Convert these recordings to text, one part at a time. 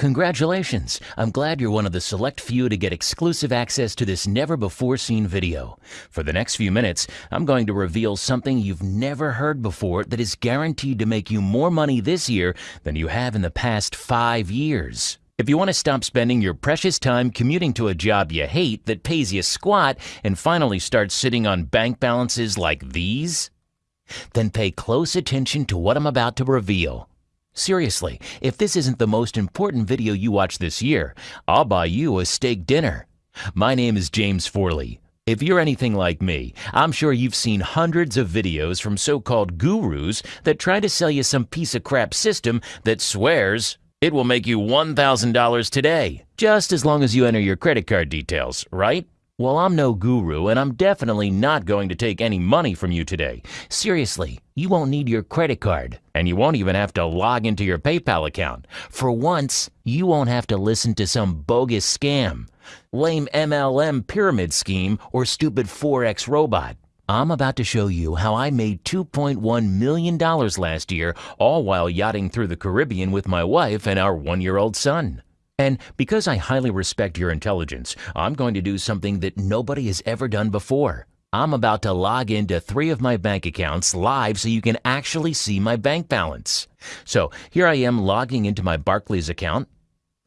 Congratulations! I'm glad you're one of the select few to get exclusive access to this never before seen video. For the next few minutes, I'm going to reveal something you've never heard before that is guaranteed to make you more money this year than you have in the past five years. If you want to stop spending your precious time commuting to a job you hate that pays you squat and finally start sitting on bank balances like these, then pay close attention to what I'm about to reveal. Seriously, if this isn't the most important video you watch this year, I'll buy you a steak dinner. My name is James Forley. If you're anything like me, I'm sure you've seen hundreds of videos from so-called gurus that try to sell you some piece of crap system that swears it will make you $1,000 today, just as long as you enter your credit card details, right? Well, I'm no guru, and I'm definitely not going to take any money from you today. Seriously, you won't need your credit card, and you won't even have to log into your PayPal account. For once, you won't have to listen to some bogus scam, lame MLM pyramid scheme, or stupid Forex robot. I'm about to show you how I made $2.1 million last year, all while yachting through the Caribbean with my wife and our one year old son. And because I highly respect your intelligence, I'm going to do something that nobody has ever done before. I'm about to log into three of my bank accounts live so you can actually see my bank balance. So here I am logging into my Barclays account.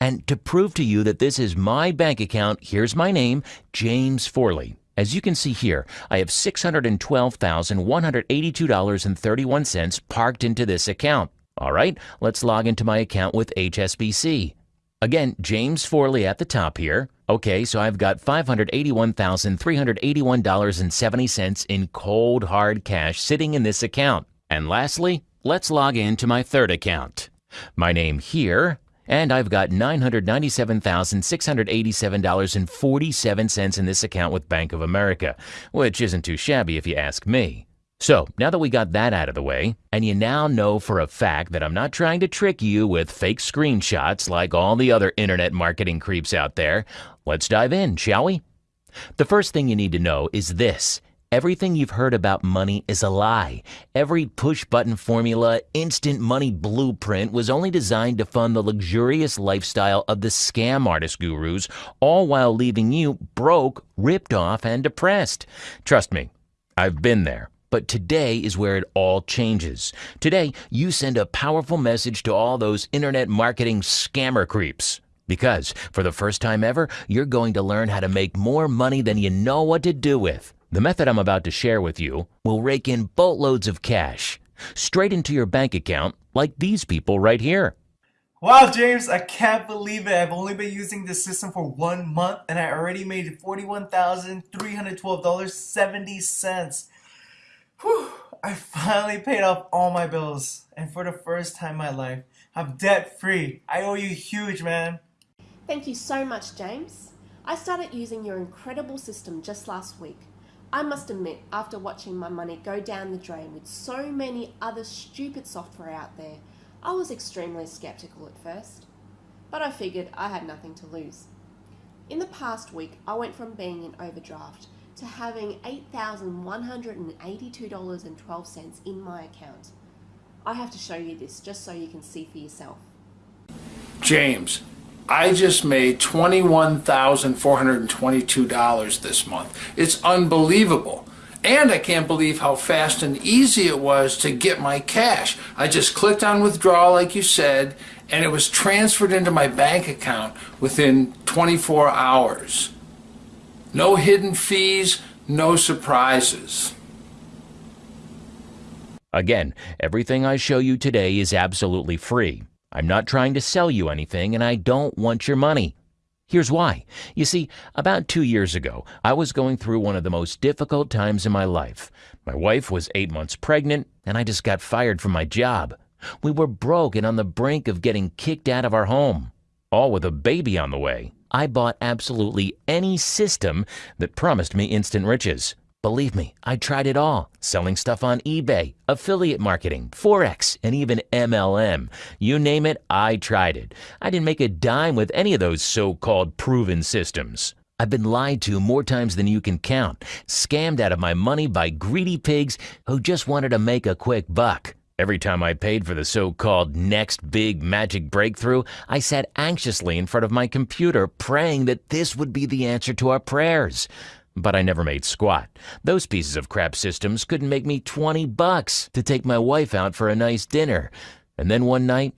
And to prove to you that this is my bank account, here's my name, James Forley. As you can see here, I have $612,182.31 parked into this account. All right, let's log into my account with HSBC. Again, James Forley at the top here. Okay, so I've got $581,381.70 in cold hard cash sitting in this account. And lastly, let's log in to my third account. My name here, and I've got $997,687.47 in this account with Bank of America, which isn't too shabby if you ask me. So, now that we got that out of the way, and you now know for a fact that I'm not trying to trick you with fake screenshots like all the other internet marketing creeps out there, let's dive in, shall we? The first thing you need to know is this. Everything you've heard about money is a lie. Every push button formula, instant money blueprint was only designed to fund the luxurious lifestyle of the scam artist gurus, all while leaving you broke, ripped off, and depressed. Trust me, I've been there. But today is where it all changes. Today, you send a powerful message to all those internet marketing scammer creeps. Because for the first time ever, you're going to learn how to make more money than you know what to do with. The method I'm about to share with you will rake in boatloads of cash straight into your bank account like these people right here. Wow, James, I can't believe it. I've only been using this system for one month and I already made $41,312.70. Whew, I finally paid off all my bills. And for the first time in my life, I'm debt free. I owe you huge, man. Thank you so much, James. I started using your incredible system just last week. I must admit, after watching my money go down the drain with so many other stupid software out there, I was extremely skeptical at first. But I figured I had nothing to lose. In the past week, I went from being in overdraft to having $8,182.12 in my account. I have to show you this just so you can see for yourself. James, I just made $21,422 this month. It's unbelievable. And I can't believe how fast and easy it was to get my cash. I just clicked on withdraw like you said, and it was transferred into my bank account within 24 hours. No hidden fees, no surprises. Again, everything I show you today is absolutely free. I'm not trying to sell you anything and I don't want your money. Here's why. You see, about two years ago, I was going through one of the most difficult times in my life. My wife was eight months pregnant, and I just got fired from my job. We were broke and on the brink of getting kicked out of our home, all with a baby on the way. I bought absolutely any system that promised me instant riches. Believe me, I tried it all. Selling stuff on eBay, affiliate marketing, Forex, and even MLM. You name it, I tried it. I didn't make a dime with any of those so-called proven systems. I've been lied to more times than you can count, scammed out of my money by greedy pigs who just wanted to make a quick buck. Every time I paid for the so called next big magic breakthrough, I sat anxiously in front of my computer praying that this would be the answer to our prayers. But I never made squat. Those pieces of crap systems couldn't make me 20 bucks to take my wife out for a nice dinner. And then one night,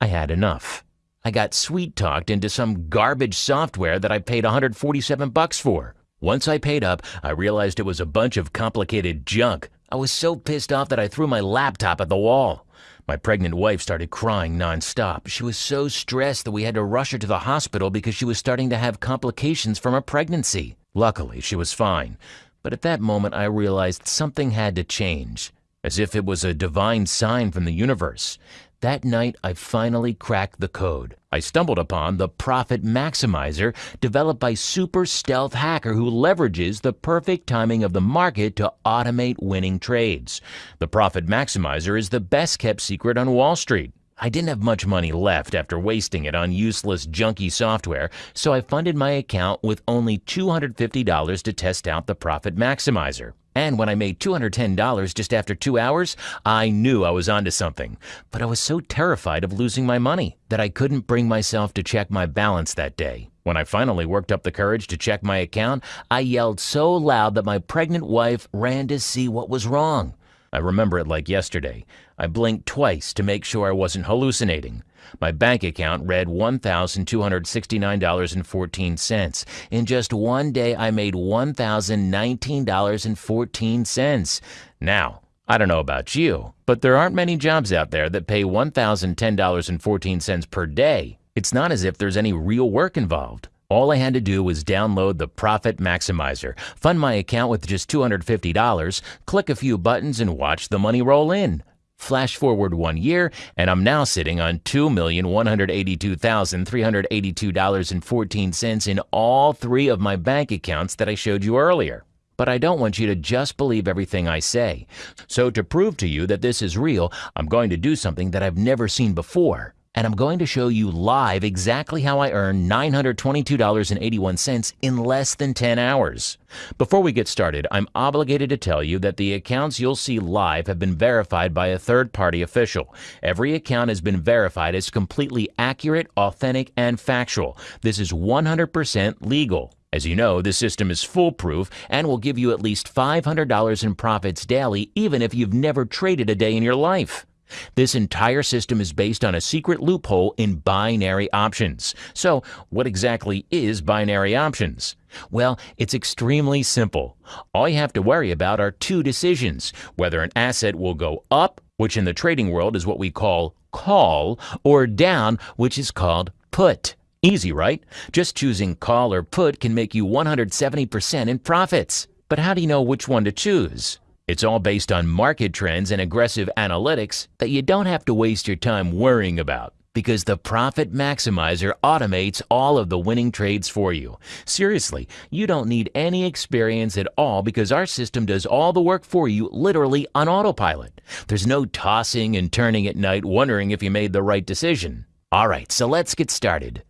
I had enough. I got sweet talked into some garbage software that I paid 147 bucks for. Once I paid up, I realized it was a bunch of complicated junk I was so pissed off that I threw my laptop at the wall. My pregnant wife started crying nonstop. She was so stressed that we had to rush her to the hospital because she was starting to have complications from her pregnancy. Luckily, she was fine. But at that moment, I realized something had to change, as if it was a divine sign from the universe. That night, I finally cracked the code. I stumbled upon the Profit Maximizer, developed by super stealth hacker who leverages the perfect timing of the market to automate winning trades. The Profit Maximizer is the best kept secret on Wall Street. I didn't have much money left after wasting it on useless, junky software, so I funded my account with only $250 to test out the Profit Maximizer. And when I made $210 just after two hours, I knew I was onto something. But I was so terrified of losing my money that I couldn't bring myself to check my balance that day. When I finally worked up the courage to check my account, I yelled so loud that my pregnant wife ran to see what was wrong. I remember it like yesterday. I blinked twice to make sure I wasn't hallucinating. My bank account read $1,269.14. In just one day, I made $1,019.14. Now, I don't know about you, but there aren't many jobs out there that pay $1,010.14 per day. It's not as if there's any real work involved. All I had to do was download the Profit Maximizer, fund my account with just $250, click a few buttons, and watch the money roll in. Flash forward one year, and I'm now sitting on $2,182,382.14 in all three of my bank accounts that I showed you earlier. But I don't want you to just believe everything I say. So, to prove to you that this is real, I'm going to do something that I've never seen before and I'm going to show you live exactly how I earn $922.81 in less than 10 hours. Before we get started, I'm obligated to tell you that the accounts you'll see live have been verified by a third party official. Every account has been verified as completely accurate, authentic, and factual. This is 100% legal. As you know, the system is foolproof and will give you at least $500 in profits daily, even if you've never traded a day in your life. This entire system is based on a secret loophole in binary options. So, what exactly is binary options? Well, it's extremely simple. All you have to worry about are two decisions whether an asset will go up, which in the trading world is what we call call, or down, which is called put. Easy, right? Just choosing call or put can make you 170% in profits. But how do you know which one to choose? It's all based on market trends and aggressive analytics that you don't have to waste your time worrying about because the Profit Maximizer automates all of the winning trades for you. Seriously, you don't need any experience at all because our system does all the work for you literally on autopilot. There's no tossing and turning at night wondering if you made the right decision. All right, so let's get started.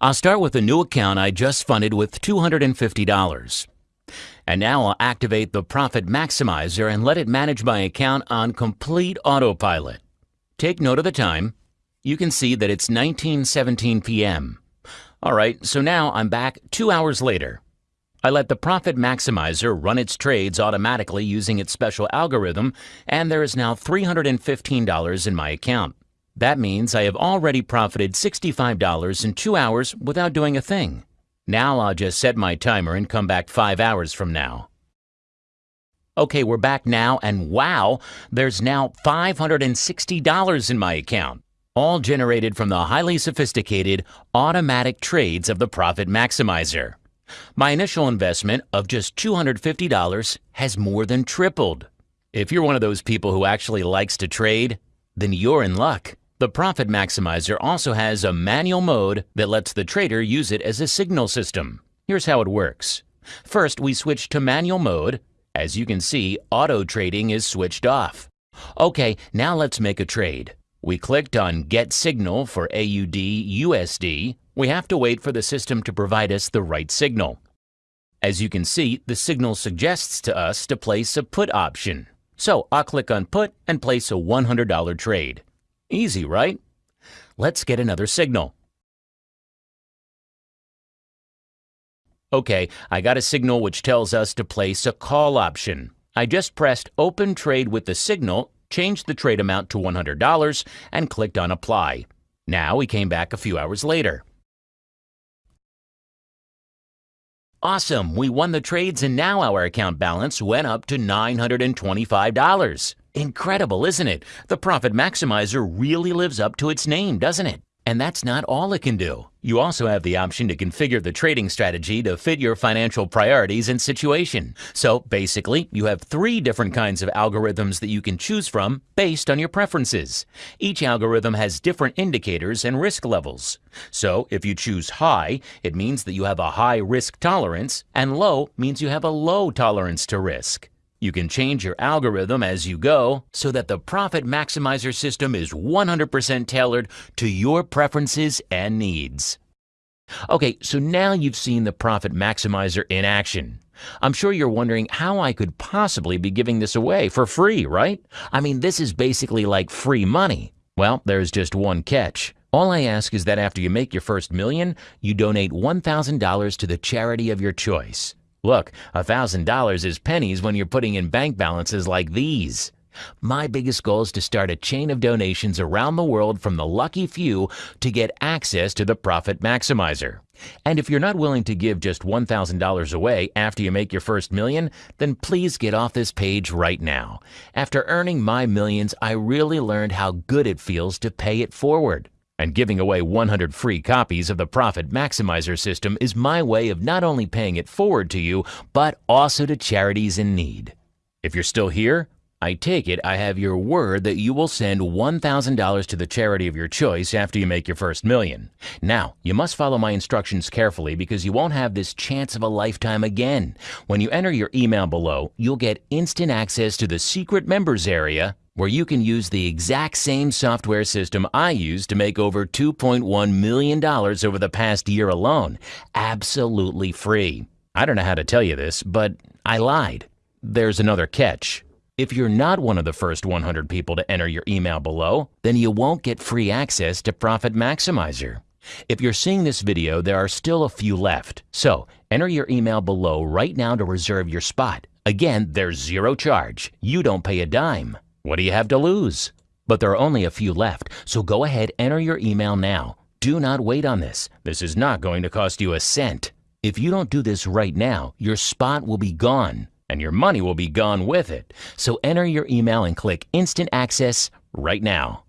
I'll start with a new account I just funded with $250. And now I'll activate the Profit Maximizer and let it manage my account on complete autopilot. Take note of the time. You can see that it's 19:17 p.m. All right, so now I'm back 2 hours later. I let the Profit Maximizer run its trades automatically using its special algorithm, and there is now $315 in my account. That means I have already profited $65 in 2 hours without doing a thing. Now I'll just set my timer and come back five hours from now. Okay, we're back now, and wow, there's now $560 in my account, all generated from the highly sophisticated automatic trades of the Profit Maximizer. My initial investment of just $250 has more than tripled. If you're one of those people who actually likes to trade, then you're in luck. The Profit Maximizer also has a manual mode that lets the trader use it as a signal system. Here's how it works. First, we switch to manual mode. As you can see, auto trading is switched off. Okay, now let's make a trade. We clicked on Get Signal for AUD USD. We have to wait for the system to provide us the right signal. As you can see, the signal suggests to us to place a put option. So I'll click on Put and place a $100 trade. Easy, right? Let's get another signal. Okay, I got a signal which tells us to place a call option. I just pressed Open Trade with the signal, changed the trade amount to $100, and clicked on Apply. Now we came back a few hours later. Awesome, we won the trades and now our account balance went up to $925. Incredible, isn't it? The Profit Maximizer really lives up to its name, doesn't it? And that's not all it can do. You also have the option to configure the trading strategy to fit your financial priorities and situation. So basically, you have three different kinds of algorithms that you can choose from based on your preferences. Each algorithm has different indicators and risk levels. So if you choose high, it means that you have a high risk tolerance, and low means you have a low tolerance to risk. You can change your algorithm as you go so that the Profit Maximizer system is 100% tailored to your preferences and needs. Okay, so now you've seen the Profit Maximizer in action. I'm sure you're wondering how I could possibly be giving this away for free, right? I mean, this is basically like free money. Well, there's just one catch. All I ask is that after you make your first million, you donate $1,000 to the charity of your choice. Look, $1,000 is pennies when you're putting in bank balances like these. My biggest goal is to start a chain of donations around the world from the lucky few to get access to the Profit Maximizer. And if you're not willing to give just $1,000 away after you make your first million, then please get off this page right now. After earning my millions, I really learned how good it feels to pay it forward. And giving away 100 free copies of the Profit Maximizer system is my way of not only paying it forward to you, but also to charities in need. If you're still here, I take it I have your word that you will send $1,000 to the charity of your choice after you make your first million. Now, you must follow my instructions carefully because you won't have this chance of a lifetime again. When you enter your email below, you'll get instant access to the secret members area where you can use the exact same software system I used to make over $2.1 million over the past year alone, absolutely free. I don't know how to tell you this, but I lied. There's another catch. If you're not one of the first 100 people to enter your email below, then you won't get free access to Profit Maximizer. If you're seeing this video, there are still a few left. So enter your email below right now to reserve your spot. Again, there's zero charge. You don't pay a dime. What do you have to lose? But there are only a few left, so go ahead, enter your email now. Do not wait on this. This is not going to cost you a cent. If you don't do this right now, your spot will be gone and your money will be gone with it. So enter your email and click Instant Access right now.